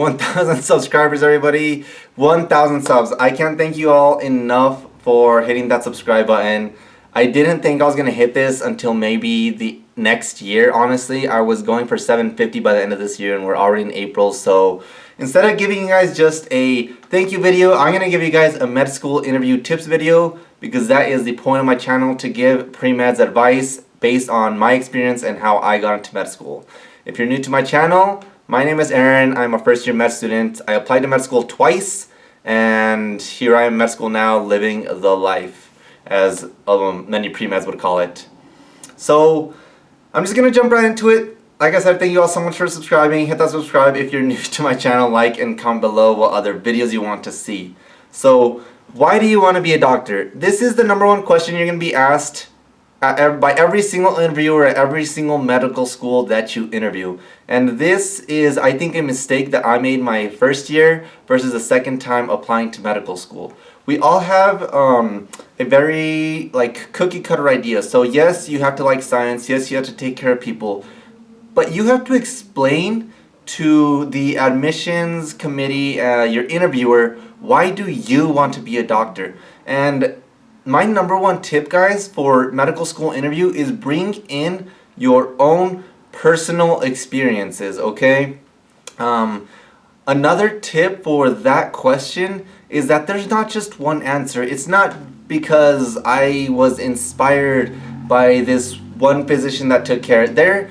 1,000 subscribers, everybody. 1,000 subs. I can't thank you all enough for hitting that subscribe button. I didn't think I was going to hit this until maybe the next year, honestly. I was going for 750 by the end of this year and we're already in April, so instead of giving you guys just a thank you video, I'm going to give you guys a med school interview tips video because that is the point of my channel to give pre-meds advice based on my experience and how I got into med school. If you're new to my channel, my name is Aaron. I'm a first year med student. I applied to med school twice and here I am med school now living the life as um, many pre-meds would call it. So I'm just to jump right into it. Like I said, thank you all so much for subscribing. Hit that subscribe if you're new to my channel. Like and comment below what other videos you want to see. So why do you want to be a doctor? This is the number one question you're going to be asked by every single interviewer at every single medical school that you interview. And this is, I think, a mistake that I made my first year versus the second time applying to medical school. We all have um, a very like cookie cutter idea. So yes, you have to like science. Yes, you have to take care of people. But you have to explain to the admissions committee, uh, your interviewer, why do you want to be a doctor? And my number one tip guys for medical school interview is bring in your own personal experiences okay? Um, another tip for that question is that there's not just one answer. It's not because I was inspired by this one physician that took care. There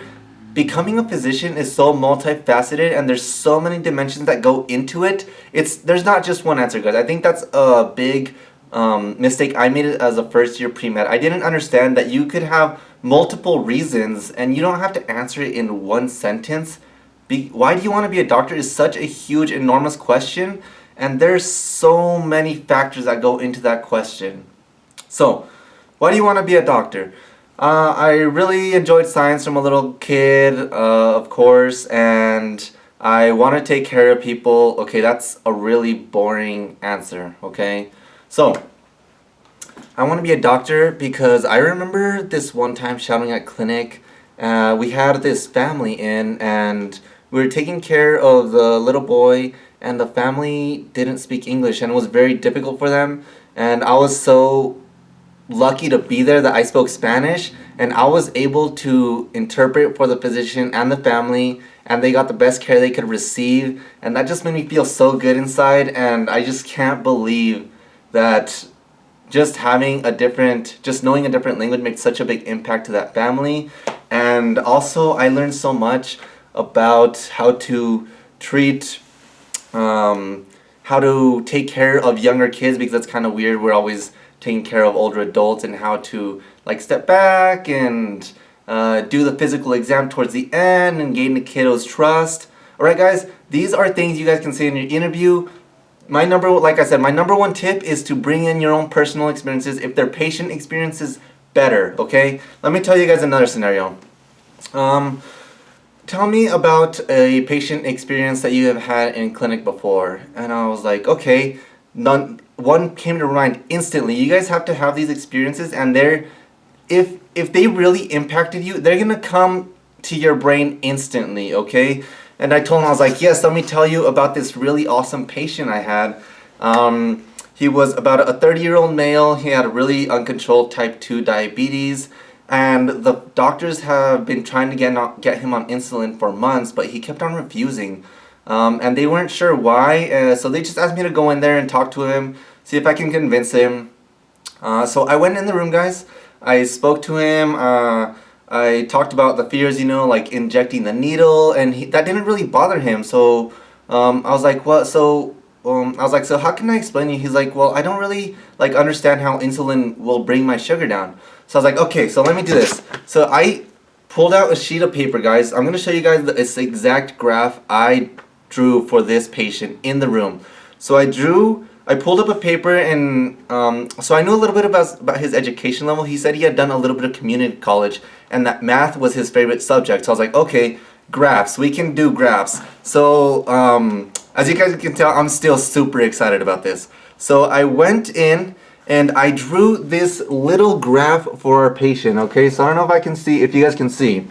becoming a physician is so multifaceted and there's so many dimensions that go into it. It's there's not just one answer guys. I think that's a big um, mistake I made it as a first year pre-med. I didn't understand that you could have multiple reasons and you don't have to answer it in one sentence. Be why do you want to be a doctor is such a huge, enormous question and there's so many factors that go into that question. So, why do you want to be a doctor? Uh, I really enjoyed science from a little kid, uh, of course, and I want to take care of people. Okay, that's a really boring answer, okay? So, I want to be a doctor because I remember this one time shouting at clinic. Uh, we had this family in and we were taking care of the little boy and the family didn't speak English and it was very difficult for them and I was so lucky to be there that I spoke Spanish and I was able to interpret for the physician and the family and they got the best care they could receive and that just made me feel so good inside and I just can't believe that just having a different, just knowing a different language makes such a big impact to that family. And also I learned so much about how to treat, um, how to take care of younger kids because that's kind of weird. We're always taking care of older adults and how to like step back and uh, do the physical exam towards the end and gain the kiddo's trust. Alright guys, these are things you guys can say in your interview my number, like I said, my number one tip is to bring in your own personal experiences if their patient experience is better, okay? Let me tell you guys another scenario. Um, tell me about a patient experience that you have had in clinic before. And I was like, okay, none, one came to mind instantly. You guys have to have these experiences and they're, if, if they really impacted you, they're gonna come to your brain instantly, okay? And I told him, I was like, yes, let me tell you about this really awesome patient I had. Um, he was about a 30-year-old male. He had a really uncontrolled type 2 diabetes. And the doctors have been trying to get, get him on insulin for months, but he kept on refusing. Um, and they weren't sure why, uh, so they just asked me to go in there and talk to him, see if I can convince him. Uh, so I went in the room, guys. I spoke to him. Uh, I talked about the fears, you know, like injecting the needle, and he, that didn't really bother him. So um, I was like, what? So um, I was like, so how can I explain you? He's like, well, I don't really like understand how insulin will bring my sugar down. So I was like, okay, so let me do this. So I pulled out a sheet of paper, guys. I'm gonna show you guys this exact graph I drew for this patient in the room. So I drew I pulled up a paper and um, so I knew a little bit about, about his education level. He said he had done a little bit of community college and that math was his favorite subject. So I was like, okay, graphs, we can do graphs. So um, as you guys can tell, I'm still super excited about this. So I went in and I drew this little graph for our patient, okay? So I don't know if I can see, if you guys can see.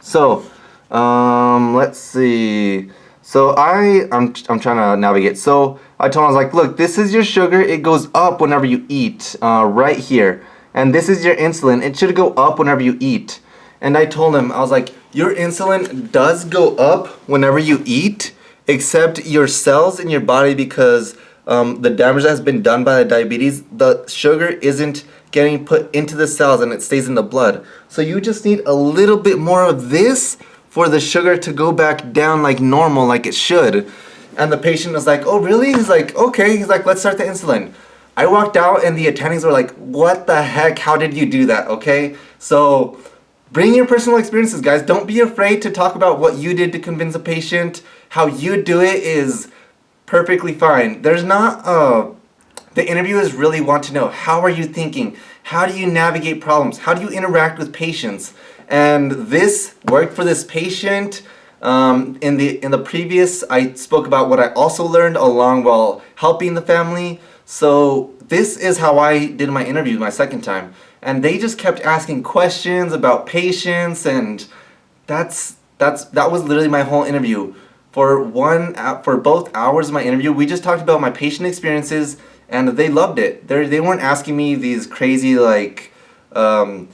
So, um, let's see. So I, I'm, I'm trying to navigate. So I told him, I was like, look, this is your sugar. It goes up whenever you eat, uh, right here. And this is your insulin. It should go up whenever you eat. And I told him, I was like, your insulin does go up whenever you eat, except your cells in your body because um, the damage that has been done by the diabetes, the sugar isn't getting put into the cells and it stays in the blood. So you just need a little bit more of this for the sugar to go back down like normal, like it should. And the patient was like, oh really? He's like, okay. He's like, let's start the insulin. I walked out and the attendings were like, what the heck? How did you do that? Okay. So bring your personal experiences, guys. Don't be afraid to talk about what you did to convince a patient. How you do it is perfectly fine. There's not, uh, the interviewers really want to know, how are you thinking? How do you navigate problems? How do you interact with patients? And this worked for this patient. Um, in the in the previous, I spoke about what I also learned along while helping the family. So this is how I did my interview my second time. And they just kept asking questions about patients and that's that's that was literally my whole interview. For one for both hours of my interview, we just talked about my patient experiences and they loved it. They they weren't asking me these crazy like um,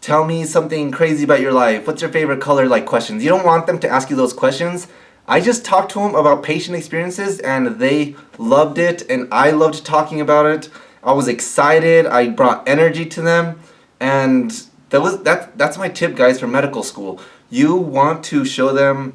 tell me something crazy about your life. What's your favorite color? Like questions. You don't want them to ask you those questions. I just talked to them about patient experiences and they loved it and I loved talking about it. I was excited. I brought energy to them and that was that that's my tip guys for medical school. You want to show them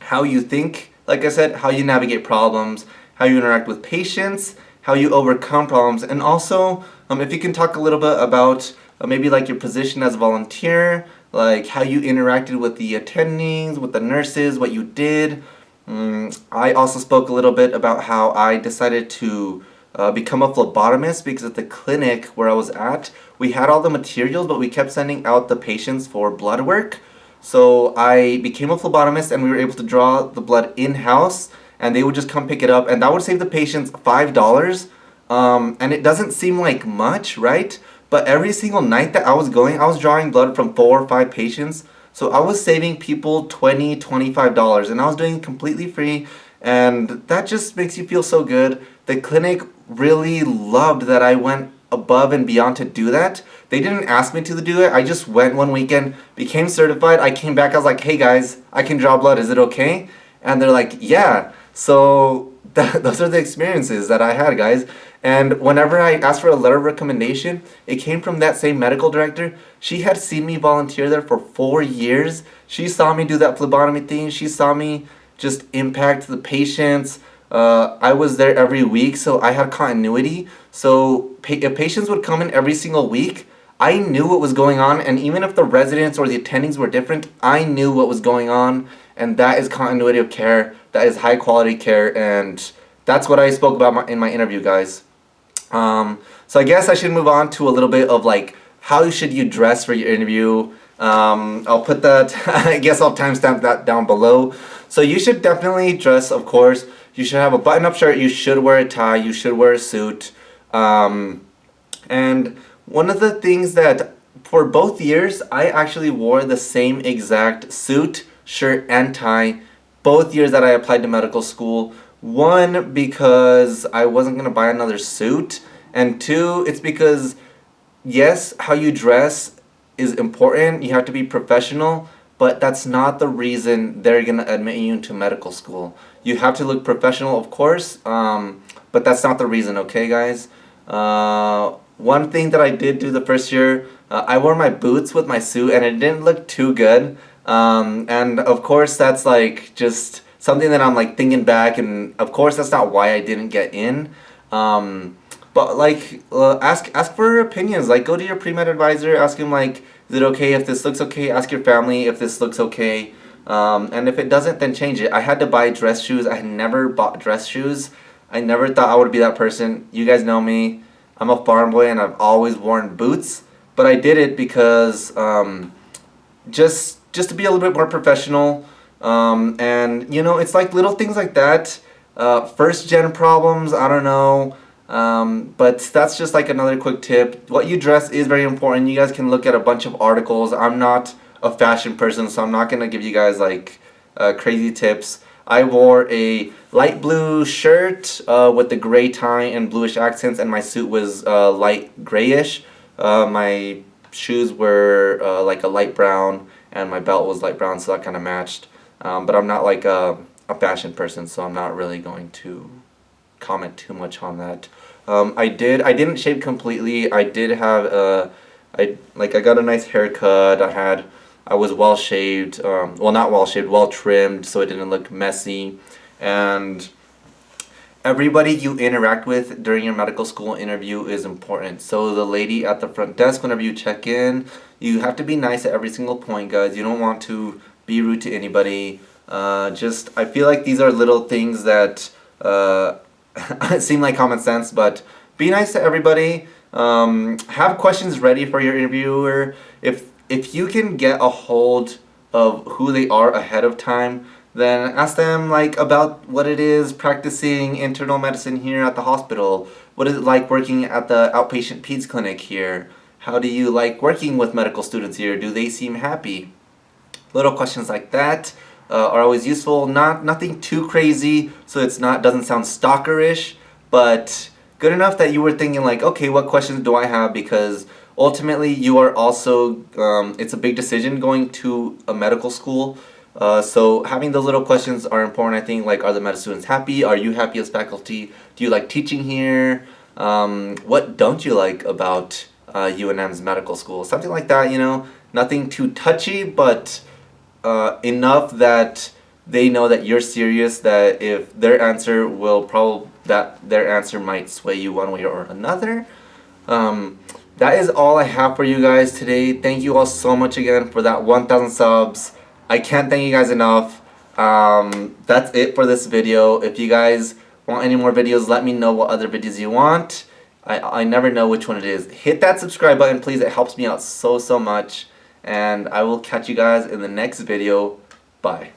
how you think, like I said, how you navigate problems, how you interact with patients, how you overcome problems, and also um, if you can talk a little bit about uh, maybe like your position as a volunteer, like how you interacted with the attendings, with the nurses, what you did. Mm, I also spoke a little bit about how I decided to uh, become a phlebotomist because at the clinic where I was at, we had all the materials, but we kept sending out the patients for blood work. So I became a phlebotomist and we were able to draw the blood in-house and they would just come pick it up and that would save the patients $5. Um, and it doesn't seem like much, right? But every single night that I was going, I was drawing blood from four or five patients. So I was saving people $20, $25 and I was doing it completely free and that just makes you feel so good. The clinic really loved that I went above and beyond to do that. They didn't ask me to do it. I just went one weekend, became certified. I came back, I was like, hey guys, I can draw blood. Is it okay? And they're like, yeah. So that, those are the experiences that I had, guys. And whenever I asked for a letter of recommendation, it came from that same medical director. She had seen me volunteer there for four years. She saw me do that phlebotomy thing. She saw me just impact the patients. Uh, I was there every week, so I had continuity. So pa if patients would come in every single week, I knew what was going on. And even if the residents or the attendings were different, I knew what was going on. And that is continuity of care. That is high quality care. And that's what I spoke about in my interview, guys. Um, so I guess I should move on to a little bit of like how should you dress for your interview. Um, I'll put that, I guess I'll timestamp that down below. So you should definitely dress, of course. You should have a button-up shirt, you should wear a tie, you should wear a suit. Um, and one of the things that for both years, I actually wore the same exact suit, shirt, and tie both years that I applied to medical school. One, because I wasn't going to buy another suit. And two, it's because, yes, how you dress is important. You have to be professional. But that's not the reason they're going to admit you into medical school. You have to look professional, of course. Um, but that's not the reason, okay, guys? Uh, one thing that I did do the first year, uh, I wore my boots with my suit and it didn't look too good. Um, and of course, that's like just something that I'm like thinking back and of course that's not why I didn't get in. Um, but like uh, ask ask for opinions. Like go to your pre-med advisor ask him like is it okay if this looks okay? Ask your family if this looks okay. Um, and if it doesn't then change it. I had to buy dress shoes. I had never bought dress shoes. I never thought I would be that person. You guys know me. I'm a farm boy and I've always worn boots. But I did it because um, just just to be a little bit more professional um, and you know, it's like little things like that. Uh, first gen problems, I don't know. Um, but that's just like another quick tip. What you dress is very important. You guys can look at a bunch of articles. I'm not a fashion person, so I'm not to give you guys like uh, crazy tips. I wore a light blue shirt uh, with the gray tie and bluish accents, and my suit was uh, light grayish. Uh, my shoes were uh, like a light brown, and my belt was light brown, so that kind of matched. Um, but I'm not like a, a fashion person, so I'm not really going to comment too much on that. Um, I did. I didn't shave completely. I did have a. I like. I got a nice haircut. I had. I was well shaved. Um, well, not well shaved. Well trimmed, so it didn't look messy. And everybody you interact with during your medical school interview is important. So the lady at the front desk, whenever you check in, you have to be nice at every single point, guys. You don't want to be rude to anybody. Uh, just I feel like these are little things that. Uh, seem like common sense, but be nice to everybody. Um, have questions ready for your interviewer. If if you can get a hold of who they are ahead of time, then ask them like about what it is practicing internal medicine here at the hospital. What is it like working at the outpatient peds clinic here? How do you like working with medical students here? Do they seem happy? Little questions like that uh, are always useful. Not nothing too crazy, so it's not doesn't sound stalkerish, but good enough that you were thinking like, okay, what questions do I have? Because ultimately, you are also um, it's a big decision going to a medical school. Uh, so having those little questions are important. I think like, are the med students happy? Are you happy as faculty? Do you like teaching here? Um, what don't you like about uh, UNM's medical school? Something like that. You know, nothing too touchy, but uh, enough that they know that you're serious that if their answer will probably that their answer might sway you one way or another. Um, that is all I have for you guys today. Thank you all so much again for that 1000 subs. I can't thank you guys enough. Um, that's it for this video. If you guys want any more videos let me know what other videos you want. I, I never know which one it is. Hit that subscribe button please. It helps me out so so much and I will catch you guys in the next video. Bye.